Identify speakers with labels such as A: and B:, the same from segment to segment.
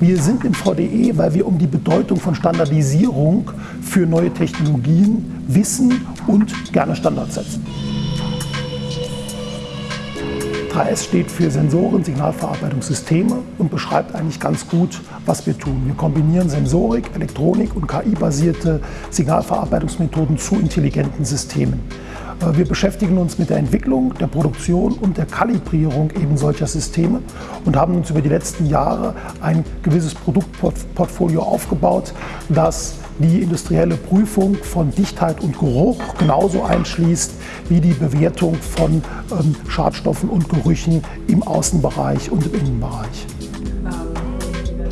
A: Wir sind im VDE, weil wir um die Bedeutung von Standardisierung für neue Technologien wissen und gerne Standards setzen. 3S steht für Sensoren, Signalverarbeitungssysteme und beschreibt eigentlich ganz gut, was wir tun. Wir kombinieren Sensorik, Elektronik und KI-basierte Signalverarbeitungsmethoden zu intelligenten Systemen. Äh, wir beschäftigen uns mit der Entwicklung, der Produktion und der Kalibrierung eben solcher Systeme und haben uns über die letzten Jahre ein gewisses Produktportfolio aufgebaut, das die industrielle Prüfung von Dichtheit und Geruch genauso einschließt wie die Bewertung von ähm, Schadstoffen und Gerüchen im Außenbereich und im Innenbereich.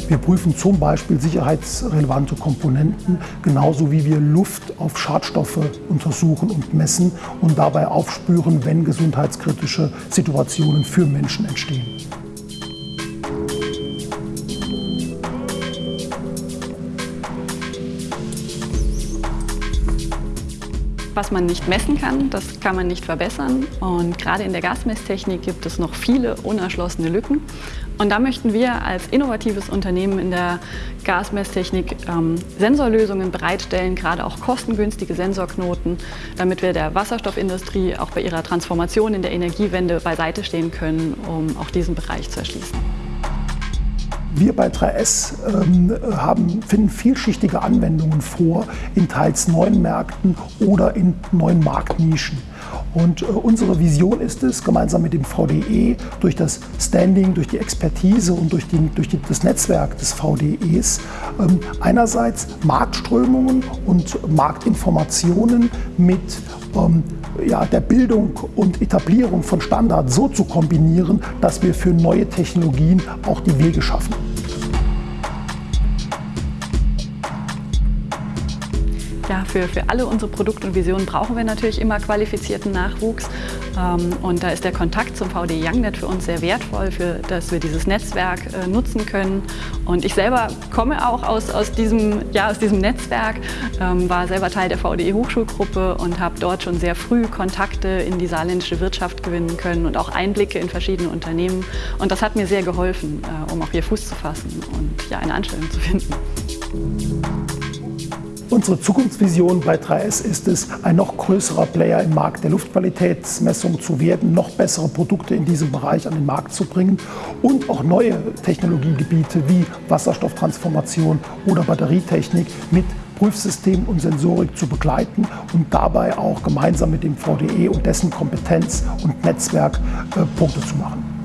A: Wir prüfen zum Beispiel sicherheitsrelevante Komponenten, genauso wie wir Luft auf Schadstoffe untersuchen und messen und dabei aufspüren, wenn gesundheitskritische Situationen für Menschen entstehen.
B: Was man nicht messen kann, das kann man nicht verbessern. Und gerade in der Gasmesstechnik gibt es noch viele unerschlossene Lücken. Und da möchten wir als innovatives Unternehmen in der Gasmesstechnik ähm, Sensorlösungen bereitstellen, gerade auch kostengünstige Sensorknoten, damit wir der Wasserstoffindustrie auch bei ihrer Transformation in der Energiewende beiseite stehen können, um auch diesen Bereich zu erschließen.
A: Wir bei 3S ähm, haben, finden vielschichtige Anwendungen vor in teils neuen Märkten oder in neuen Marktnischen. Und äh, unsere Vision ist es, gemeinsam mit dem VDE durch das Standing, durch die Expertise und durch, die, durch die, das Netzwerk des VDEs ähm, einerseits Marktströmungen und Marktinformationen mit ähm, ja, der Bildung und Etablierung von Standards so zu kombinieren, dass wir für neue Technologien auch die Wege schaffen.
B: Ja, für, für alle unsere Produkte und Visionen brauchen wir natürlich immer qualifizierten Nachwuchs. Ähm, und da ist der Kontakt zum VD YoungNet für uns sehr wertvoll, für, dass wir dieses Netzwerk äh, nutzen können. Und ich selber komme auch aus, aus, diesem, ja, aus diesem Netzwerk, ähm, war selber Teil der VDE Hochschulgruppe und habe dort schon sehr früh Kontakte in die saarländische Wirtschaft gewinnen können und auch Einblicke in verschiedene Unternehmen. Und das hat mir sehr geholfen, äh, um auch hier Fuß zu fassen und ja, eine Anstellung zu finden.
A: Unsere Zukunftsvision bei 3S ist es, ein noch größerer Player im Markt der Luftqualitätsmessung zu werden, noch bessere Produkte in diesem Bereich an den Markt zu bringen und auch neue Technologiegebiete wie Wasserstofftransformation oder Batterietechnik mit Prüfsystem und Sensorik zu begleiten und dabei auch gemeinsam mit dem VDE und dessen Kompetenz und Netzwerk äh, Punkte zu machen.